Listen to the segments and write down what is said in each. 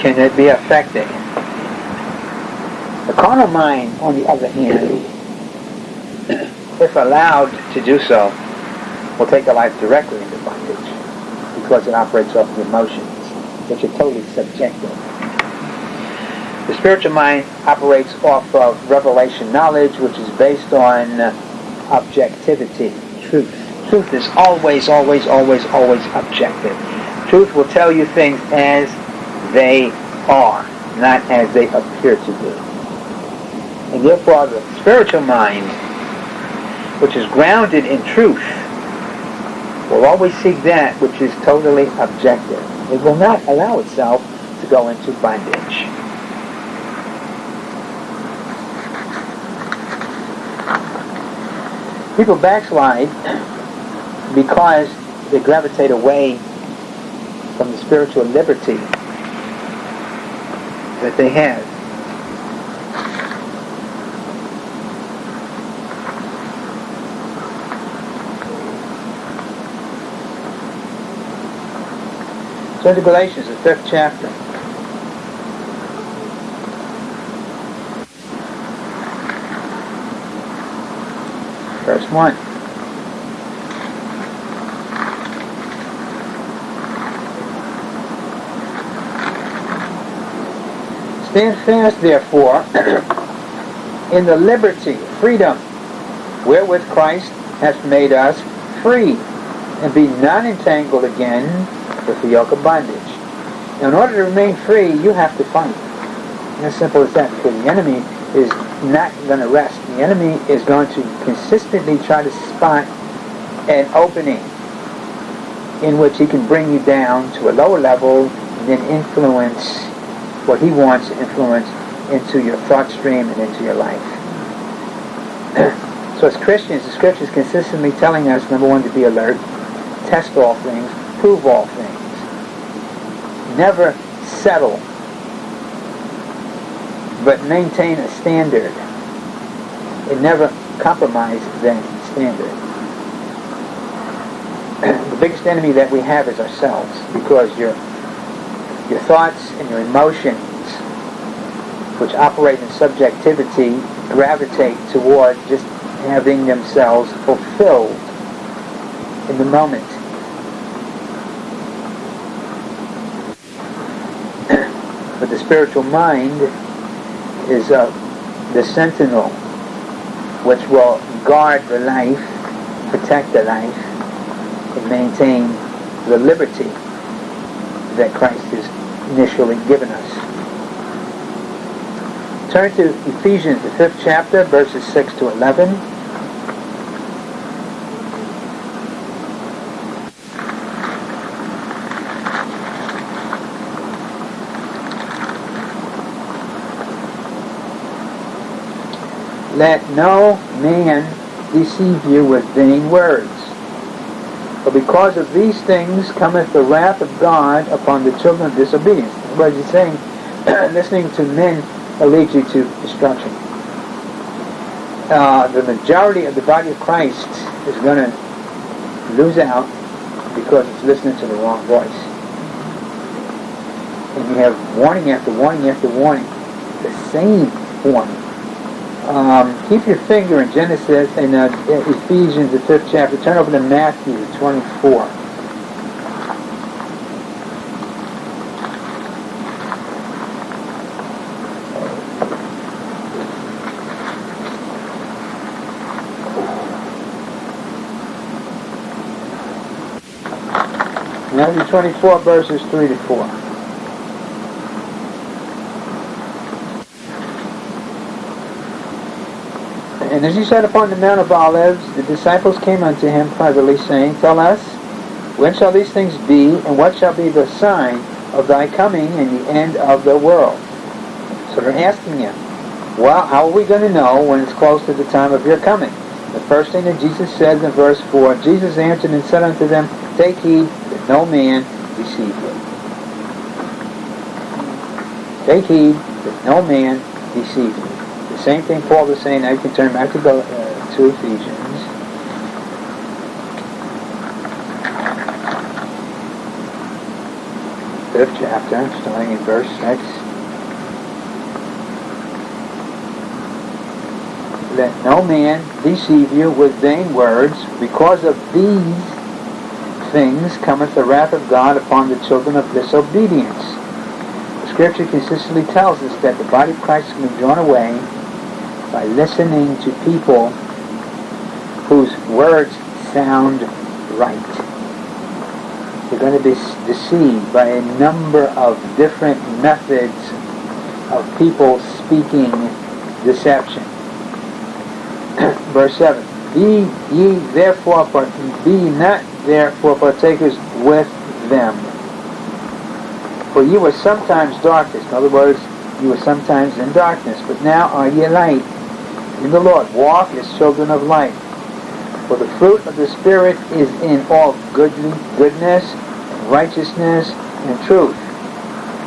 can it be affected. The carnal mind, on the other hand, if allowed to do so, will take a life directly into bondage because it operates off the emotions, which are totally subjective. The spiritual mind operates off of revelation knowledge, which is based on uh, objectivity, truth. Truth is always, always, always, always objective. Truth will tell you things as they are, not as they appear to be. And therefore, the spiritual mind, which is grounded in truth, will always seek that which is totally objective. It will not allow itself to go into bondage. People backslide because they gravitate away from the spiritual liberty that they have. Turn to Galatians, the fifth chapter. Verse 1. Stand fast, therefore, in the liberty, freedom, wherewith Christ hath made us free, and be not entangled again with the yoke of bondage. Now, in order to remain free, you have to fight. As simple as that, because the enemy is not going to rest. The enemy is going to consistently try to spot an opening in which he can bring you down to a lower level and then influence what he wants to influence into your thought stream and into your life. so as Christians, the scripture is consistently telling us, number one, to be alert, test all things, prove all things. Never settle, but maintain a standard. And never compromise that standard. the biggest enemy that we have is ourselves because your your thoughts and your emotions, which operate in subjectivity, gravitate toward just having themselves fulfilled in the moment. but the spiritual mind is uh, the sentinel which will guard the life, protect the life, and maintain the liberty that Christ has initially given us. Turn to Ephesians, the fifth chapter, verses 6 to 11. Let no man deceive you with vain words. For because of these things cometh the wrath of God upon the children of disobedience. What is he saying? Listening to men will lead you to destruction. Uh, the majority of the body of Christ is going to lose out because it's listening to the wrong voice. And you have warning after warning after warning, the same warning um, keep your finger in Genesis in uh, Ephesians, the fifth chapter. Turn over to Matthew 24. Matthew 24, verses 3 to 4. And as he sat upon the Mount of Olives, the disciples came unto him privately, saying, Tell us, when shall these things be, and what shall be the sign of thy coming and the end of the world? So they're asking him, well, how are we going to know when it's close to the time of your coming? The first thing that Jesus said in verse 4, Jesus answered and said unto them, Take heed that no man deceive you. Take heed that no man deceive you same thing Paul was saying. You can turn back to, go, uh, to Ephesians. fifth chapter, starting in verse 6. Let no man deceive you with vain words, because of these things cometh the wrath of God upon the children of disobedience. Scripture consistently tells us that the body of Christ can be drawn away by listening to people whose words sound right. You're going to be deceived by a number of different methods of people speaking deception. Verse 7. Be ye therefore, be not therefore partakers with them. For ye were sometimes darkness. In other words, you were sometimes in darkness, but now are ye light in the Lord. Walk as children of light. For the fruit of the Spirit is in all goodly, goodness, righteousness, and truth,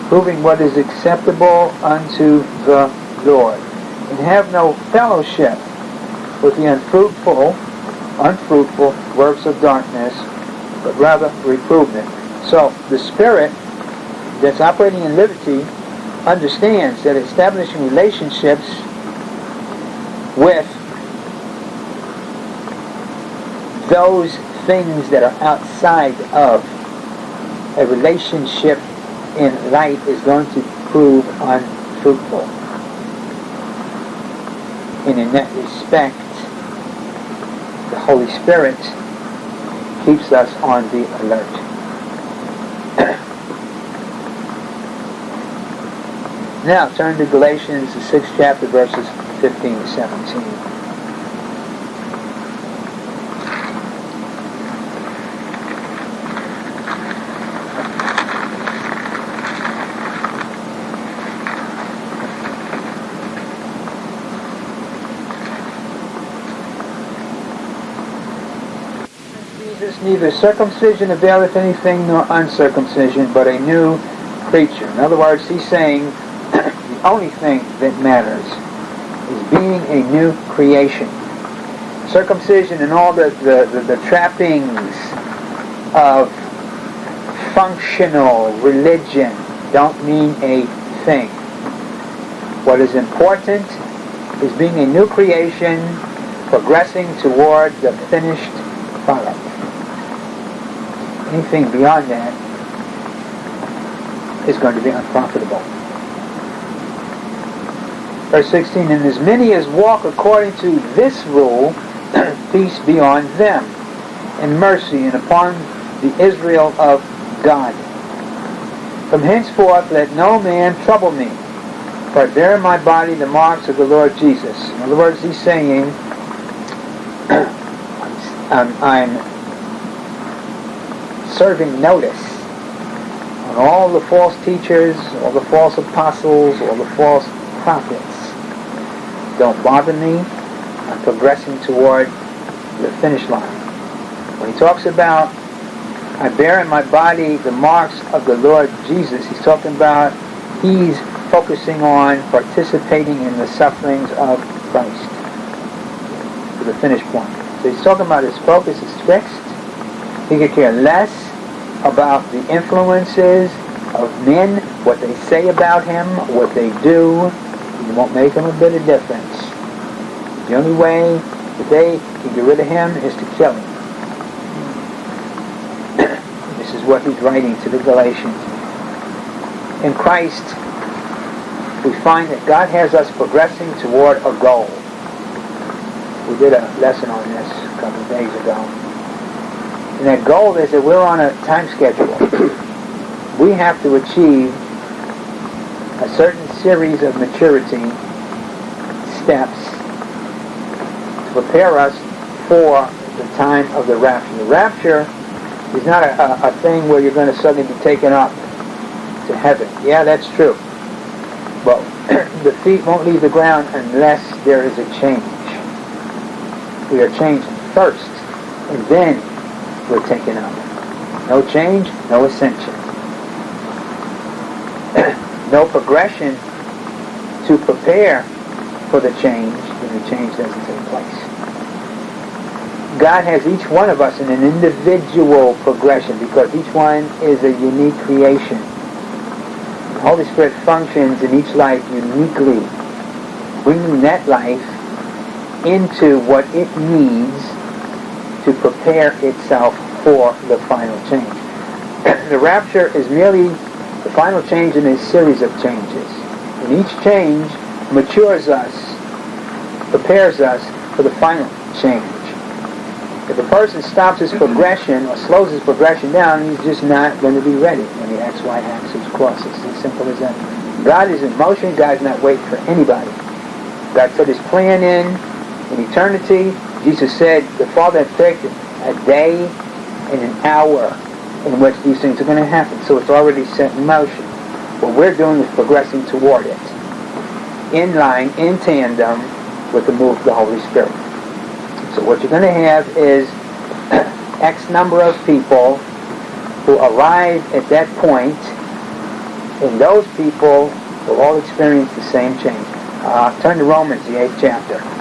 proving what is acceptable unto the Lord. And have no fellowship with the unfruitful, unfruitful works of darkness, but rather reprove them. So the Spirit that's operating in liberty understands that establishing relationships with those things that are outside of a relationship in light is going to prove unfruitful. And in that respect, the Holy Spirit keeps us on the alert. now turn to Galatians, the sixth chapter, verses 15 to 17. neither circumcision availeth anything nor uncircumcision, but a new creature. In other words, he's saying the only thing that matters is being a new creation. Circumcision and all the, the, the, the trappings of functional religion don't mean a thing. What is important is being a new creation, progressing toward the finished product anything beyond that is going to be unprofitable. Verse 16, And as many as walk according to this rule, peace be on them, and mercy, and upon the Israel of God. From henceforth let no man trouble me, for I bear in my body the marks of the Lord Jesus. In other words, he's saying, I'm, um, I'm serving notice on all the false teachers, all the false apostles, all the false prophets. Don't bother me. I'm progressing toward the finish line. When he talks about, I bear in my body the marks of the Lord Jesus, he's talking about he's focusing on participating in the sufferings of Christ to the finish point. So he's talking about his focus is fixed. He could care less about the influences of men, what they say about him, what they do. It won't make him a bit of difference. The only way that they can get rid of him is to kill him. this is what he's writing to the Galatians. In Christ, we find that God has us progressing toward a goal. We did a lesson on this a couple of days ago. And that goal is that we're on a time schedule. we have to achieve a certain series of maturity steps to prepare us for the time of the rapture. The rapture is not a, a, a thing where you're going to suddenly be taken up to heaven. Yeah, that's true. But the feet won't leave the ground unless there is a change. We are changed first, and then we're taken up. No change, no ascension. No progression to prepare for the change when the change doesn't take place. God has each one of us in an individual progression because each one is a unique creation. The Holy Spirit functions in each life uniquely, bringing that life into what it needs to prepare itself for the final change. the rapture is merely the final change in a series of changes. And each change matures us, prepares us for the final change. If a person stops his progression or slows his progression down, he's just not going to be ready when the XY axis crosses. It's as simple as that. God is in motion. God's not waiting for anybody. God put his plan in in eternity. Jesus said the Father had a day and an hour in which these things are going to happen. So it's already set in motion. What we're doing is progressing toward it, in line, in tandem with the move of the Holy Spirit. So what you're going to have is X number of people who arrive at that point, and those people will all experience the same change. Uh, turn to Romans, the eighth chapter.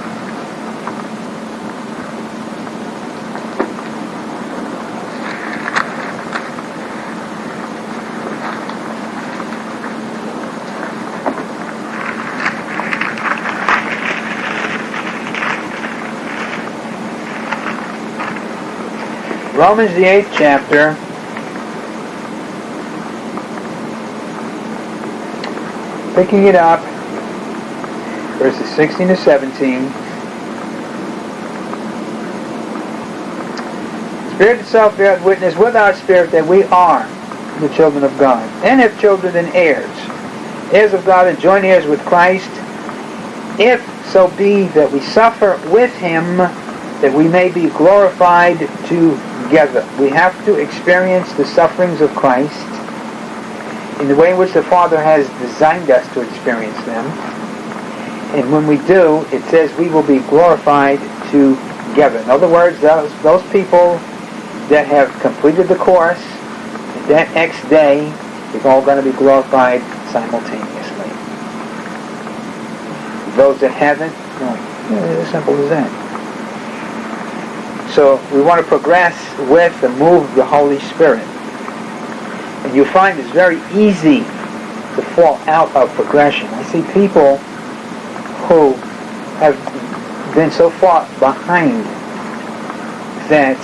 Romans, the eighth chapter. Picking it up, verses 16 to 17. Spirit itself bears witness with our spirit that we are the children of God. And if children, then heirs. Heirs of God and joint heirs with Christ. If so be that we suffer with him, that we may be glorified together. We have to experience the sufferings of Christ in the way in which the Father has designed us to experience them. And when we do, it says we will be glorified together. In other words, those, those people that have completed the course, that next day, is all going to be glorified simultaneously. Those that haven't, well, it's as simple as that. So we want to progress with the move of the Holy Spirit. And you find it's very easy to fall out of progression. I see people who have been so far behind that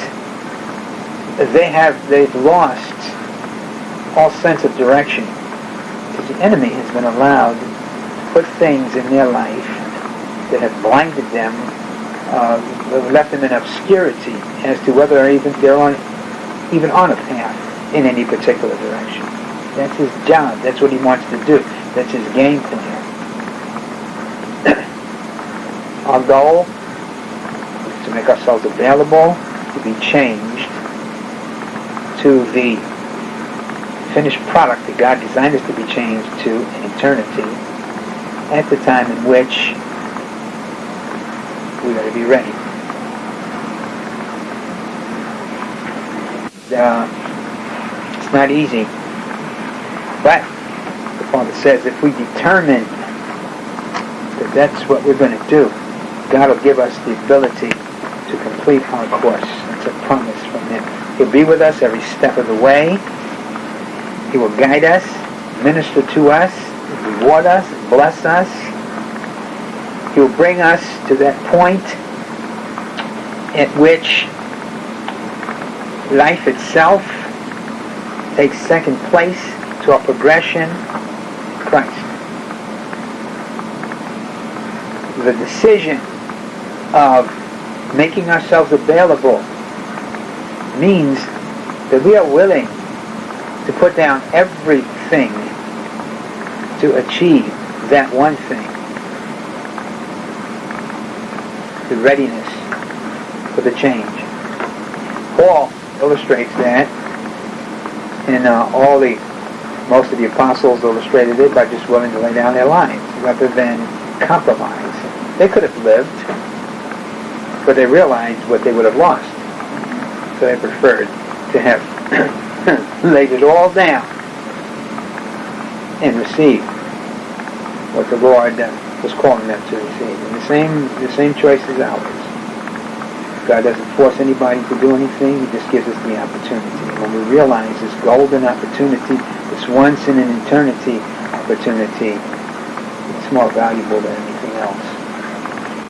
they have they've lost all sense of direction because the enemy has been allowed to put things in their life that have blinded them uh, left them in obscurity as to whether or even they're on, even on a path in any particular direction. That's his job. That's what he wants to do. That's his game plan. Our goal is to make ourselves available to be changed to the finished product that God designed us to be changed to in eternity at the time in which we are to be ready. Uh, it's not easy, but the Father says if we determine that that's what we're going to do, God will give us the ability to complete our course. It's a promise from Him. He'll be with us every step of the way. He will guide us, minister to us, reward us, bless us, He'll bring us to that point at which life itself takes second place to our progression Christ. The decision of making ourselves available means that we are willing to put down everything to achieve that one thing. the readiness for the change. Paul illustrates that, and uh, all the most of the apostles illustrated it by just willing to lay down their lives rather than compromise. They could have lived, but they realized what they would have lost, so they preferred to have laid it all down and receive what the Lord uh, was calling them to receive. And the same, the same choice is ours. God doesn't force anybody to do anything. He just gives us the opportunity. When we realize this golden opportunity, this once in an eternity opportunity, it's more valuable than anything.